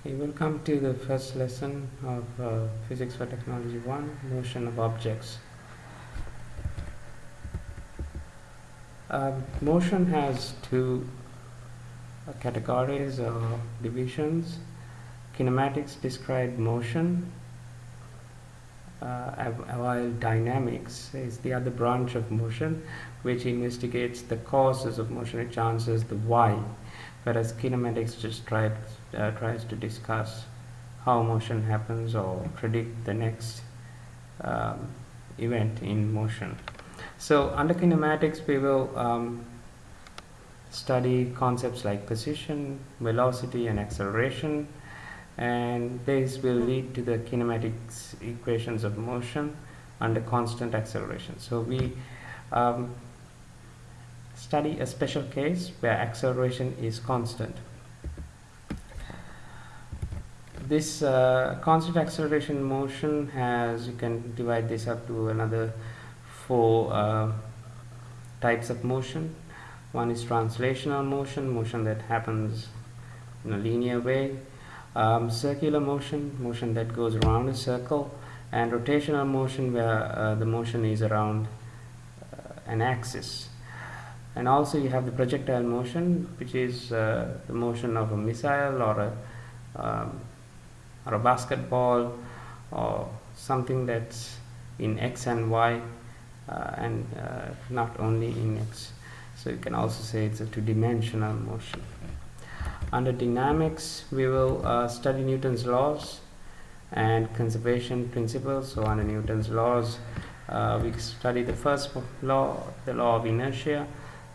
Okay, welcome to the first lesson of uh, Physics for Technology 1 Motion of Objects. Um, motion has two uh, categories or divisions. Kinematics describe motion, uh, while dynamics is the other branch of motion which investigates the causes of motion, it answers the why, whereas kinematics just tries uh, tries to discuss how motion happens or predict the next um, event in motion. So under kinematics we will um, study concepts like position, velocity and acceleration and this will lead to the kinematics equations of motion under constant acceleration. So we um, study a special case where acceleration is constant. This uh, constant acceleration motion has you can divide this up to another four uh, types of motion. One is translational motion motion that happens in a linear way. Um, circular motion motion that goes around a circle. And rotational motion where uh, the motion is around uh, an axis and also you have the projectile motion which is uh, the motion of a missile or a um, or a basketball or something that's in x and y uh, and uh, not only in x. So you can also say it's a two-dimensional motion. Under dynamics we will uh, study Newton's laws and conservation principles. So under Newton's laws uh, we study the first law the law of inertia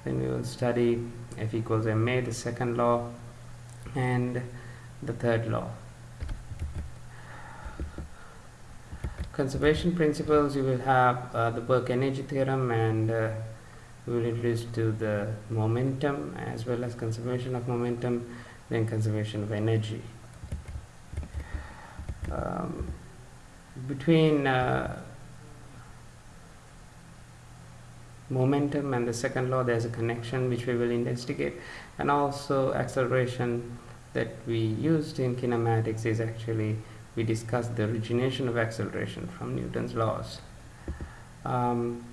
then we will study F equals ma the second law and the third law. Conservation principles you will have uh, the work energy theorem and uh, we will introduce to the momentum as well as conservation of momentum then conservation of energy. Um, between uh, momentum and the second law there's a connection which we will investigate and also acceleration that we used in kinematics is actually we discussed the origination of acceleration from Newton's laws. Um,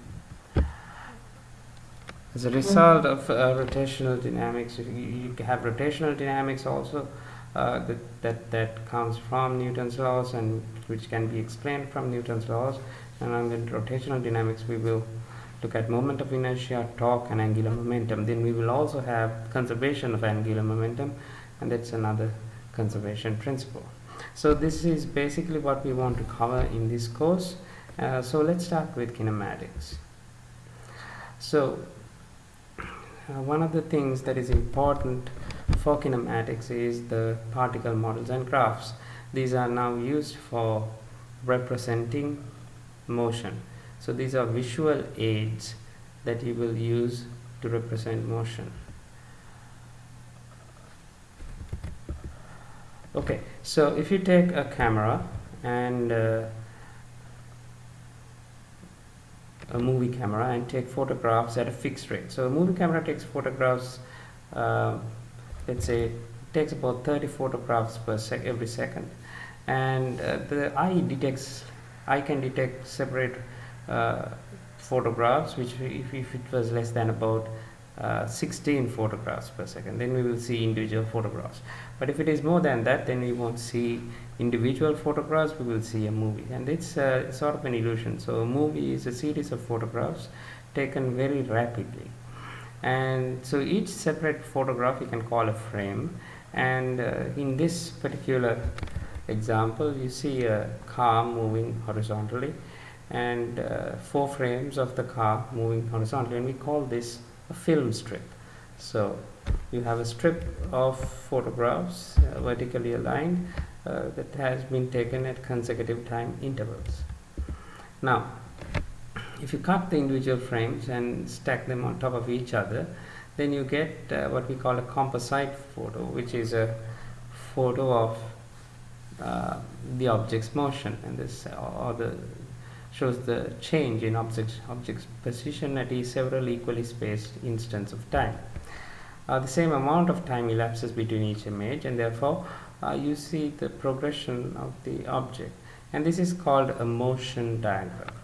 as a result of uh, rotational dynamics, you, you, have rotational dynamics also uh, that, that, that comes from Newton's laws and which can be explained from Newton's laws. And under rotational dynamics, we will look at moment of inertia, torque, and angular momentum. Then we will also have conservation of angular momentum, and that's another conservation principle. So this is basically what we want to cover in this course. Uh, so let's start with kinematics. So uh, one of the things that is important for kinematics is the particle models and graphs. These are now used for representing motion so these are visual aids that you will use to represent motion. Okay so if you take a camera and uh, a movie camera and take photographs at a fixed rate. So a movie camera takes photographs uh, let's say takes about 30 photographs per sec every second. And uh, the eye detects eye can detect separate photographs which if, if it was less than about uh, 16 photographs per second then we will see individual photographs. But if it is more than that then we won't see individual photographs we will see a movie. And it's uh, sort of an illusion. So a movie is a series of photographs taken very rapidly. And so each separate photograph you can call a frame. And uh, in this particular example you see a car moving horizontally and uh, four frames of the car moving horizontally and we call this a film strip. So you have a strip of photographs uh, vertically aligned uh, that has been taken at consecutive time intervals. Now if you cut the individual frames and stack them on top of each other then you get uh, what we call a composite photo which is a photo of uh, the object's motion and this or the shows the change in object's, object's position at several equally spaced instants of time. uh, the same amount of time elapses between each image and therefore uh, you see the progression of the object and this is called a motion diagram.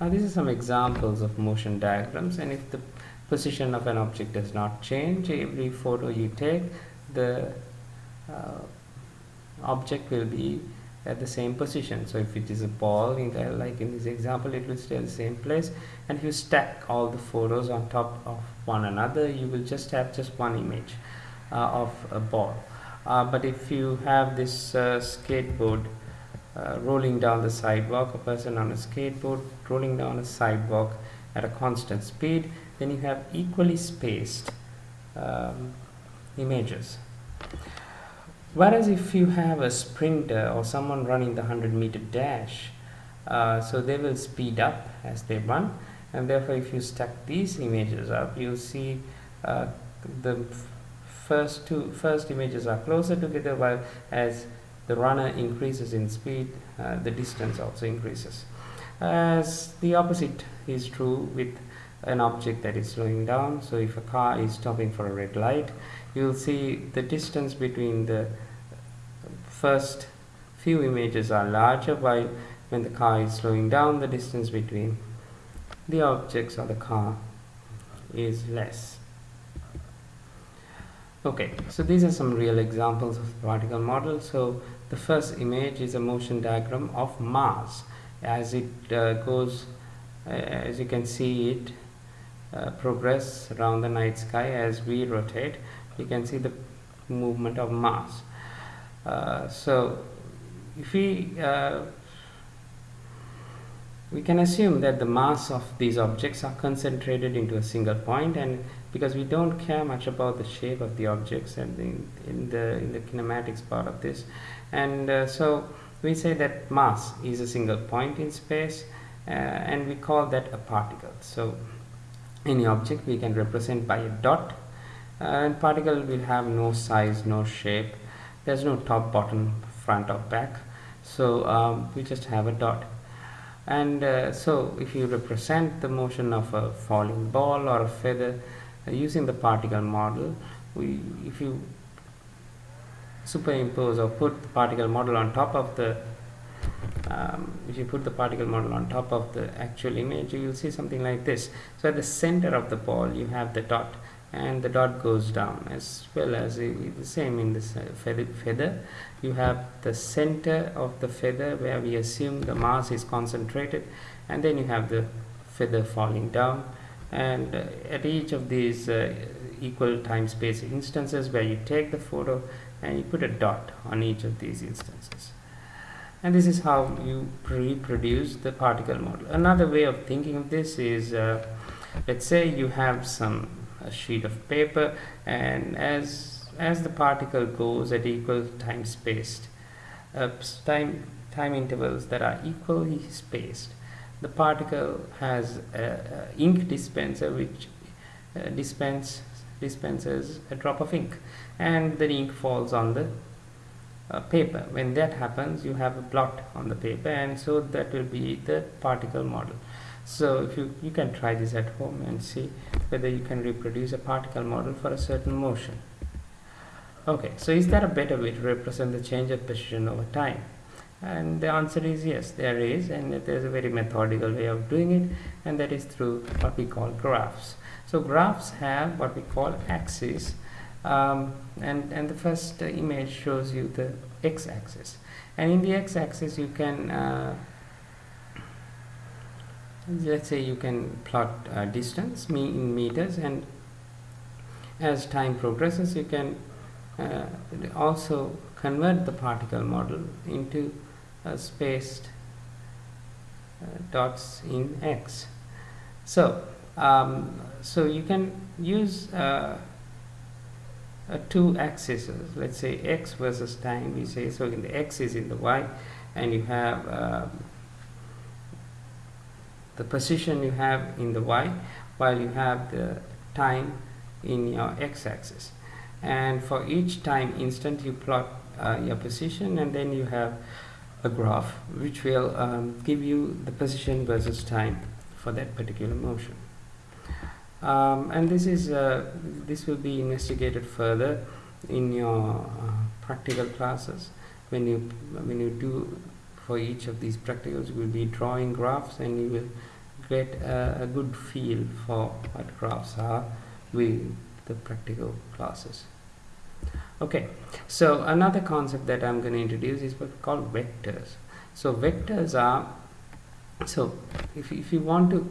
Now these are some examples of motion diagrams and if the position of an object does not change every photo you take the uh, object will be at the same position. So if it is a ball in the, like in this example it will stay the same place. And if you stack all the photos on top of one another you will just have just one image uh, of a ball. Uh, but if you have this uh, skateboard uh, rolling down the sidewalk a person on a skateboard rolling down a sidewalk at a constant speed then you have equally spaced um, images whereas if you have a sprinter or someone running the 100 meter dash? Uh, so they will speed up as they run and therefore if you stack these images up you'll see uh, the first two first images are closer together while as the runner increases in speed uh, the distance also increases. As the opposite is true with an object that is slowing down so if a car is stopping for a red light you'll see the distance between the first few images are larger while when the car is slowing down the distance between the objects or the car is less. Okay so these are some real examples of the particle model. So the first image is a motion diagram of Mars. As it uh, goes uh, as you can see it uh, progress around the night sky as we rotate you can see the movement of Mars. Uh, so if we uh, we can assume that the mass of these objects are concentrated into a single point and because we don't care much about the shape of the objects and in, in the in the kinematics part of this and uh, so we say that mass is a single point in space uh, and we call that a particle. So any object we can represent by a dot and particle will have no size no shape. There's no top bottom front or back. So um, we just have a dot. And uh, so if you represent the motion of a falling ball or a feather uh, using the particle model we if you superimpose or put the particle model on top of the um, if you put the particle model on top of the actual image you will see something like this. So at the center of the ball you have the dot and the dot goes down as well as the same in this uh, feather, you have the center of the feather where we assume the mass is concentrated and then you have the feather falling down. And uh, at each of these uh, equal time space instances where you take the photo and you put a dot on each of these instances. And this is how you reproduce the particle model. Another way of thinking of this is uh, let's say you have some a sheet of paper and as as the particle goes at equal time spaced uh, time time intervals that are equally spaced the particle has a, a ink dispenser which uh, dispense dispenses a drop of ink and the ink falls on the uh, paper. When that happens you have a blot on the paper and so that will be the particle model so if you you can try this at home and see whether you can reproduce a particle model for a certain motion. Okay so is there a better way to represent the change of position over time? And the answer is yes there is and there's a very methodical way of doing it and that is through what we call graphs. So graphs have what we call axes um, and and the first image shows you the x-axis. And in the x-axis you can uh, let's say you can plot uh, distance me in meters and as time progresses you can uh, also convert the particle model into uh, spaced uh, dots in x. So um, so you can use uh, two axes. Let's say x versus time we say so in the x is in the y and you have the position you have in the y while you have the time in your x-axis. And for each time instant you plot uh, your position and then you have a graph which will um, give you the position versus time for that particular motion. Um, and this is uh, this will be investigated further in your uh, practical classes when you when you do for each of these practicals. You will be drawing graphs and you will get a, a good feel for what graphs are with the practical classes. Okay so another concept that I'm going to introduce is what we call vectors. So vectors are so if, if you want to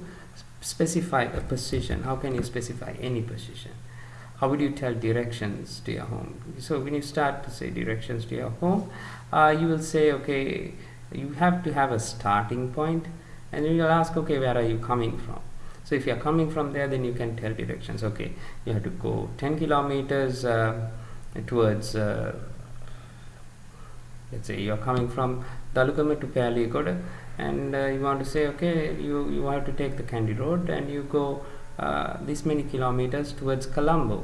specify a position how can you specify any position? How would you tell directions to your home? So when you start to say directions to your home uh, you will say okay you have to have a starting point and you will ask okay where are you coming from? So if you are coming from there then you can tell directions. Okay you have to go 10 kilometers uh, towards uh, let's say you are coming from Dalugama to Peliyagoda and uh, you want to say okay you you have to take the Kandy road and you go uh, this many kilometers towards Colombo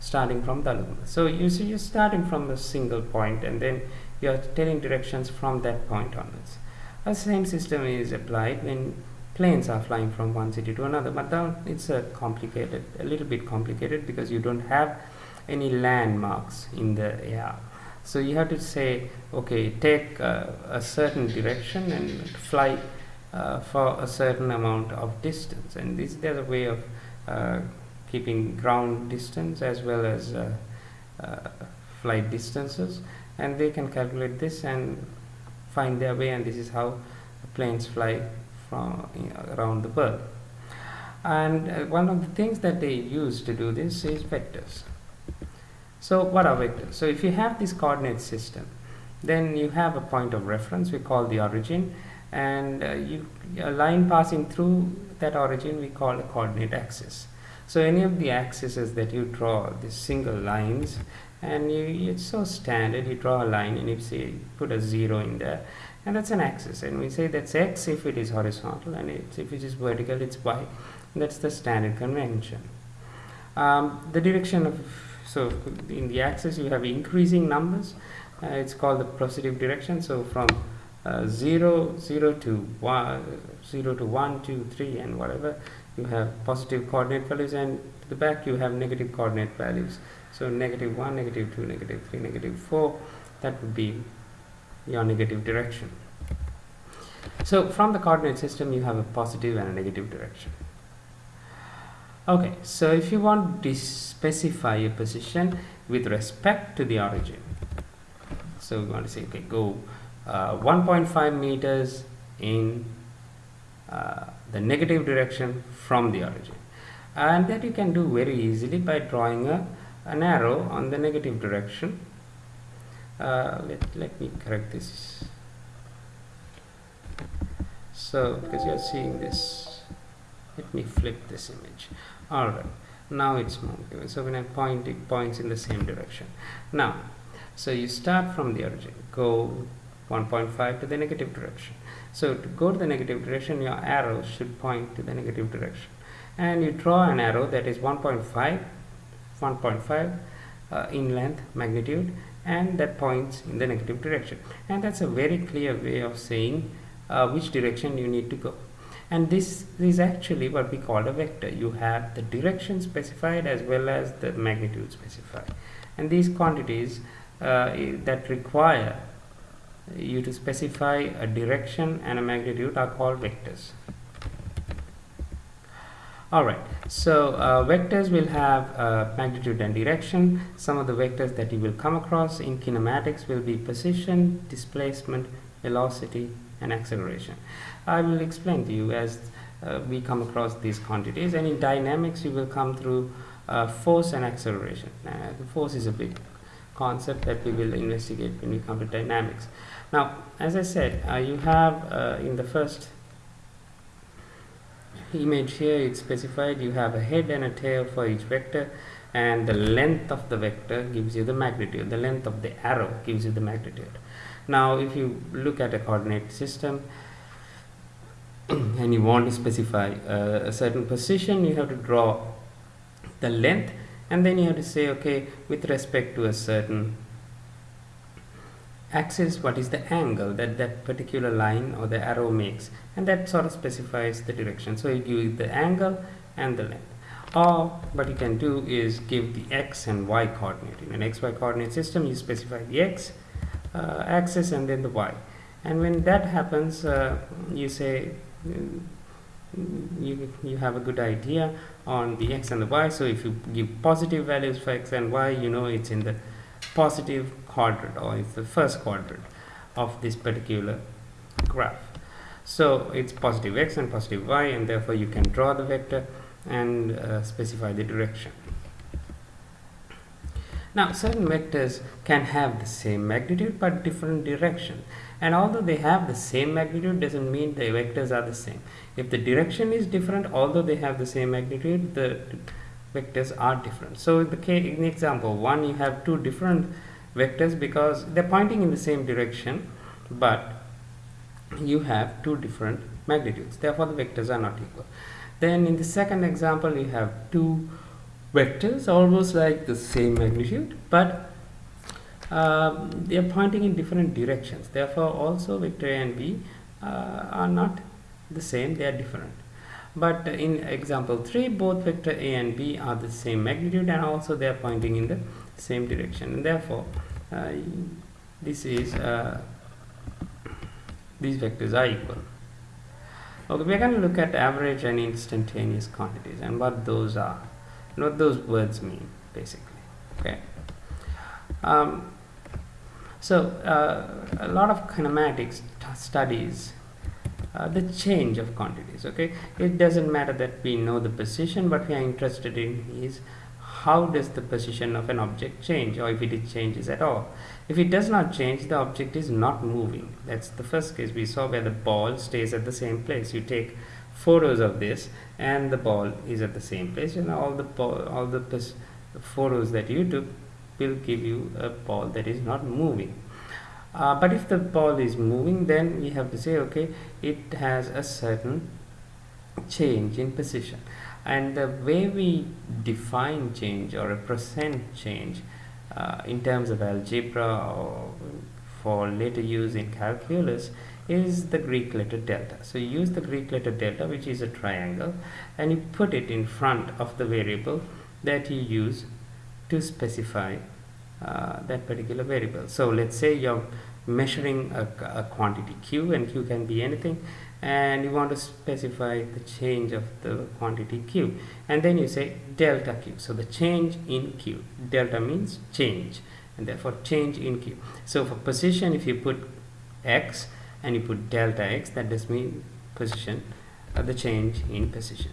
starting from Dalugama so you see you're starting from a single point and then you're telling directions from that point onwards. The same system is applied when planes are flying from one city to another but now it's a complicated a little bit complicated because you don't have any landmarks in the air. So you have to say okay take uh, a certain direction and fly uh, for a certain amount of distance. And this there's a way of uh, keeping ground distance as well as uh, uh, flight distances and they can calculate this and find their way and this is how planes fly from around the world and uh, one of the things that they use to do this is vectors so what are vectors? So if you have this coordinate system, then you have a point of reference we call the origin and uh, you, a line passing through that origin we call a coordinate axis. So any of the axes that you draw, these single lines, and you, it's so standard, you draw a line and you say put a zero in there, and that's an axis. And we say that's x if it is horizontal, and if it is vertical, it's y. That's the standard convention. Um, the direction of so in the axis you have increasing numbers uh, it's called the positive direction so from uh, 0 0 to 1 0 to 1 2 3 and whatever you have positive coordinate values and to the back you have negative coordinate values so negative 1 negative 2 negative 3 negative 4 that would be your negative direction. So from the coordinate system you have a positive and a negative direction. Okay so if you want to specify a position with respect to the origin so we want to say okay go uh, 1.5 meters in uh, the negative direction from the origin. And that you can do very easily by drawing a, an arrow on the negative direction. Uh, let, let me correct this. So because you are seeing this let me flip this image. All right now it's moving. So when I point it points in the same direction. Now so you start from the origin. Go 1.5 to the negative direction. So to go to the negative direction your arrow should point to the negative direction. And you draw an arrow that is 1.5 1.5 uh, in length magnitude and that points in the negative direction. And that's a very clear way of saying uh, which direction you need to go. And this is actually what we call a vector. You have the direction specified as well as the magnitude specified. And these quantities uh, that require you to specify a direction and a magnitude are called vectors alright so uh, vectors will have uh, magnitude and direction some of the vectors that you will come across in kinematics will be position displacement velocity and acceleration I will explain to you as uh, we come across these quantities and in dynamics you will come through uh, force and acceleration. The force is a big concept that we will investigate when we come to dynamics. Now as I said uh, you have uh, in the first image here it's specified you have a head and a tail for each vector and the length of the vector gives you the magnitude. The length of the arrow gives you the magnitude. Now if you look at a coordinate system and you want to specify uh, a certain position you have to draw the length and then you have to say okay with respect to a certain axis what is the angle that that particular line or the arrow makes and that sort of specifies the direction. So you give the angle and the length. Or what you can do is give the x and y coordinate. In an xy coordinate system you specify the x uh, axis and then the y. And when that happens uh, you say mm, you, you have a good idea on the x and the y. So if you give positive values for x and y you know it's in the positive quadrant or it's the first quadrant of this particular graph. So it's positive x and positive y and therefore you can draw the vector and uh, specify the direction. Now certain vectors can have the same magnitude but different direction. And although they have the same magnitude doesn't mean the vectors are the same. If the direction is different although they have the same magnitude the vectors are different. So in the case in example one you have two different vectors because they're pointing in the same direction but you have two different magnitudes. Therefore the vectors are not equal. Then in the second example you have two vectors almost like the same magnitude but uh, they are pointing in different directions. Therefore also vector a and b uh, are not the same. They are different but in example 3 both vector a and b are the same magnitude and also they are pointing in the same direction. And therefore uh, this is uh, these vectors are equal. Okay we're going to look at average and instantaneous quantities and what those are what those words mean basically. Okay. Um, so uh, a lot of kinematics studies uh, the change of quantities okay? It doesn't matter that we know the position but we are interested in is how does the position of an object change or if it changes at all. If it does not change the object is not moving. That's the first case we saw where the ball stays at the same place. You take photos of this and the ball is at the same place and all the all the photos that you took will give you a ball that is not moving uh, but if the ball is moving then we have to say okay it has a certain change in position and the way we define change or a represent change uh, in terms of algebra or for later use in calculus is the Greek letter delta. So you use the Greek letter delta which is a triangle and you put it in front of the variable that you use to specify that particular variable. So let's say you're measuring a, a, quantity q and q can be anything and you want to specify the change of the quantity q. And then you say delta q. So the change in q. Delta means change and therefore change in q. So for position if you put x and you put delta x that does mean position uh, the change in position.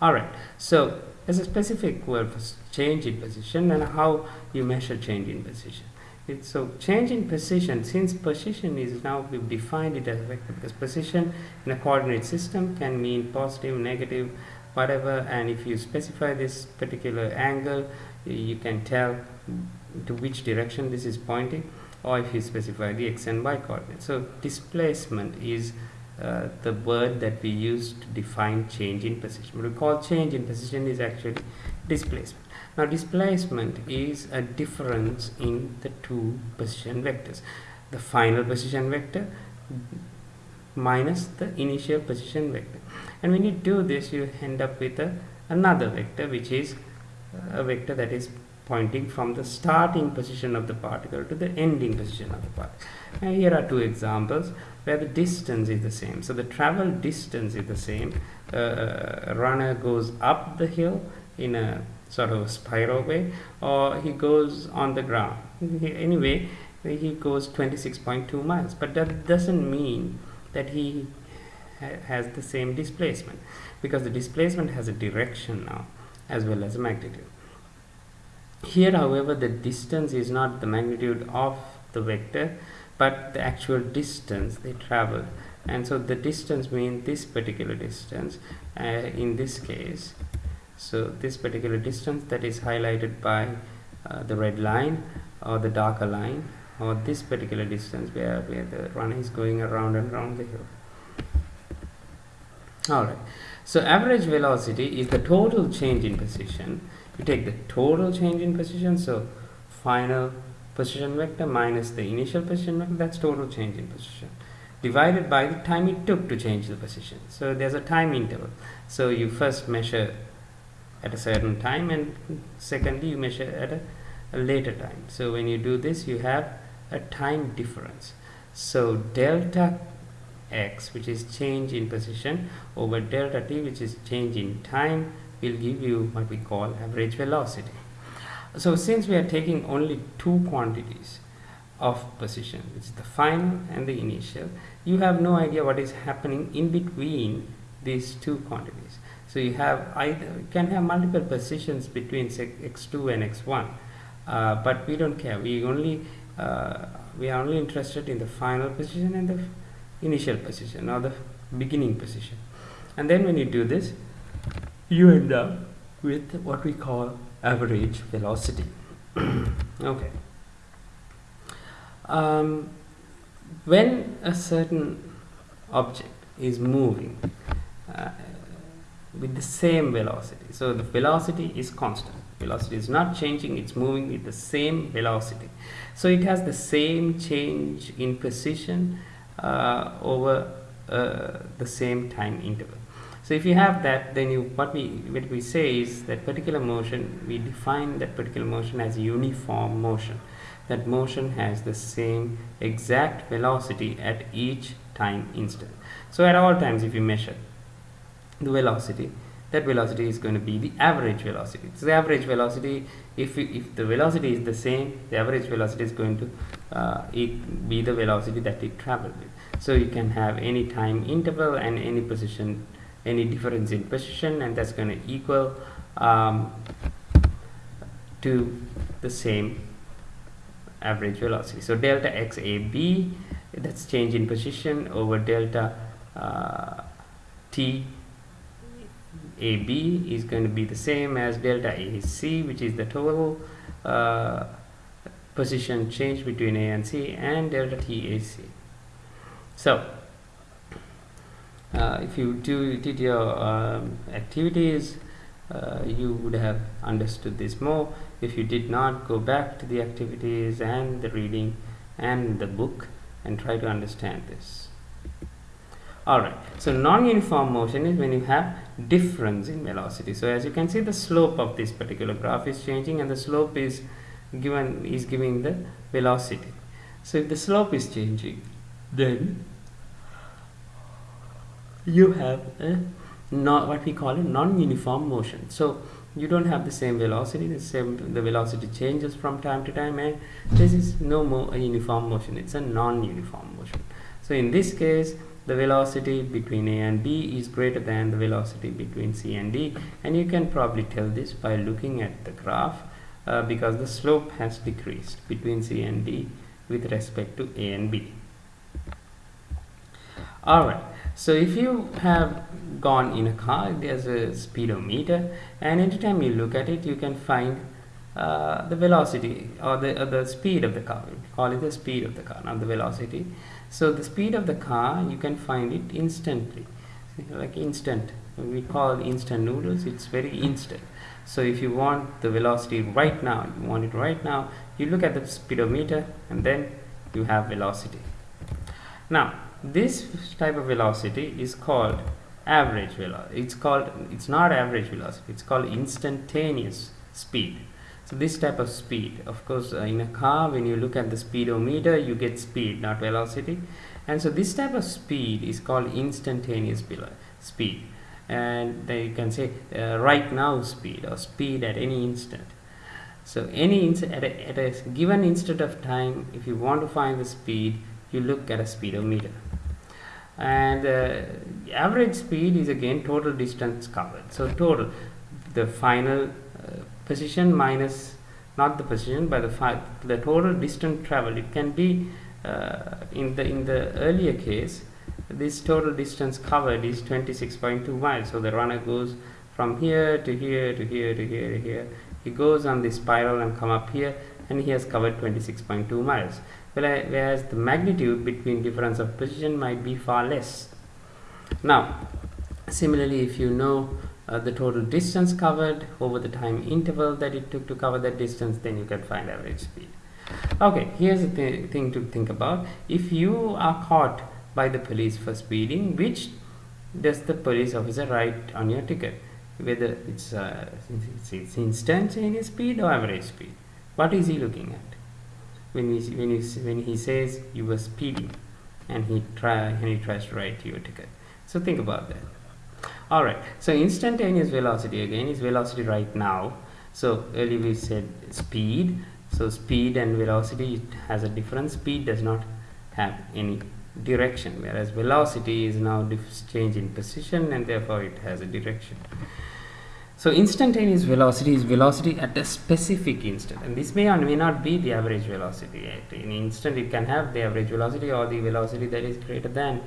All right. So as a specific word for change in position and how you measure change in position. So change in position since position is now we've defined it as a vector because position in a coordinate system can mean positive negative whatever and if you specify this particular angle you can tell to which direction this is pointing or if you specify the x and y coordinates so displacement is uh, the word that we use to define change in position. We call change in position is actually displacement. Now displacement is a difference in the two position vectors. The final position vector minus the initial position vector. And when you do this, you end up with a, another vector, which is a vector that is pointing from the starting position of the particle to the ending position of the particle. Now here are two examples where the distance is the same. So the travel distance is the same. Uh, runner goes up the hill in a sort of a spiral way or he goes on the ground anyway he goes 26.2 miles but that doesn't mean that he ha has the same displacement because the displacement has a direction now as well as a magnitude here however the distance is not the magnitude of the vector but the actual distance they travel. And so the distance means this particular distance uh, in this case so this particular distance that is highlighted by uh, the red line or the darker line or this particular distance where, where the runner is going around and around the hill. Alright. So average velocity is the total change in position. You take the total change in position so final position vector minus the initial position vector that's total change in position. Divided by the time it took to change the position. So there's a time interval. So you first measure at a certain time and secondly you measure at a, a later time. So when you do this you have a time difference. So delta x which is change in position over delta t which is change in time will give you what we call average velocity so since we are taking only two quantities of position which is the final and the initial you have no idea what is happening in between these two quantities. So you have either you can have multiple positions between x2 and x1 uh, but we don't care. We only uh, we are only interested in the final position and the initial position or the beginning position and then when you do this you end up with what we call average velocity. Okay. Um, when a certain object is moving uh, with the same velocity so the velocity is constant. Velocity is not changing it's moving with the same velocity. So it has the same change in position uh, over uh, the same time interval so if you have that then you what we what we say is that particular motion we define that particular motion as uniform motion. That motion has the same exact velocity at each time instant. So at all times if you measure the velocity that velocity is going to be the average velocity. So the average velocity if, if the velocity is the same the average velocity is going to uh, be the velocity that it traveled with. So you can have any time interval and any position any difference in position and that's going to equal um, to the same average velocity so delta x a b that's change in position over delta uh, t AB is going to be the same as delta AC which is the total uh, position change between A and C and delta TAC. So uh, if you do did your um, activities uh, you would have understood this more. If you did not go back to the activities and the reading and the book and try to understand this. Alright so non-uniform motion is when you have difference in velocity. So as you can see the slope of this particular graph is changing and the slope is given is giving the velocity. So if the slope is changing then you have a not what we call a non-uniform motion. So you don't have the same velocity the same the velocity changes from time to time and this is no more a uniform motion it's a non-uniform motion. So in this case the velocity between A and B is greater than the velocity between C and D. And you can probably tell this by looking at the graph uh, because the slope has decreased between C and D with respect to A and B. Alright, so if you have gone in a car, there's a speedometer and every time you look at it you can find uh, the velocity or the, uh, the speed of the car. We call it the speed of the car, not the velocity. So the speed of the car, you can find it instantly, like instant. We call instant noodles, it's very instant. So if you want the velocity right now, you want it right now, you look at the speedometer and then you have velocity. Now, this type of velocity is called average velocity. It's called, it's not average velocity, it's called instantaneous speed. So this type of speed of course uh, in a car when you look at the speedometer you get speed not velocity. And so this type of speed is called instantaneous speed. And then you can say uh, right now speed or speed at any instant. So any at a, at a given instant of time if you want to find the speed you look at a speedometer and uh, average speed is again total distance covered. So total the final position minus not the position but the the total distance traveled it can be uh, in the in the earlier case this total distance covered is 26.2 miles. So the runner goes from here to here to here to here to here. He goes on the spiral and come up here and he has covered 26.2 miles whereas the magnitude between difference of position might be far less now similarly if you know uh, the total distance covered over the time interval that it took to cover that distance then you can find average speed okay here's the th thing to think about if you are caught by the police for speeding which does the police officer write on your ticket whether it's, uh, it's, instantaneous speed or average speed. What is he looking at? When, we, when, you, when he says you were speeding and he, try, and he tries to write you a ticket. So think about that. Alright, so instantaneous velocity again is velocity right now. So earlier we said speed. So speed and velocity has a difference. Speed does not have any direction whereas velocity is now change in position and therefore it has a direction. So instantaneous velocity is velocity at a specific instant and this may or may not be the average velocity. At an instant it can have the average velocity or the velocity that is greater than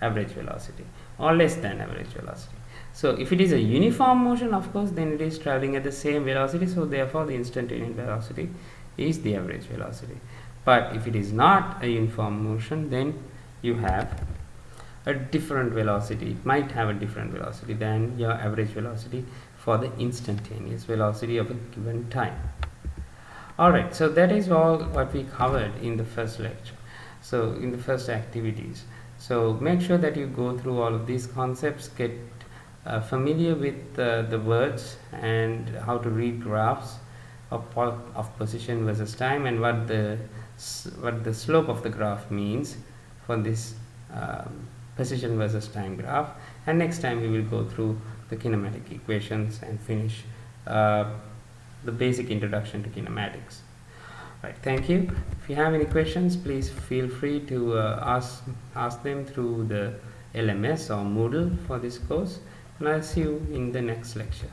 average velocity or less than average velocity. So if it is a uniform motion of course then it is traveling at the same velocity so therefore the instantaneous velocity is the average velocity. But if it is not a uniform motion then you have a different velocity. It might have a different velocity than your average velocity for the instantaneous velocity of a given time. Alright, so that is all what we covered in the first lecture. So in the first activities. So make sure that you go through all of these concepts, get uh, familiar with uh, the words and how to read graphs of, of position versus time and what the what the slope of the graph means for this um, position versus time graph and next time we will go through the kinematic equations and finish uh, the basic introduction to kinematics. Right, thank you. If you have any questions, please feel free to uh, ask, ask them through the LMS or Moodle for this course and I'll see you in the next lecture.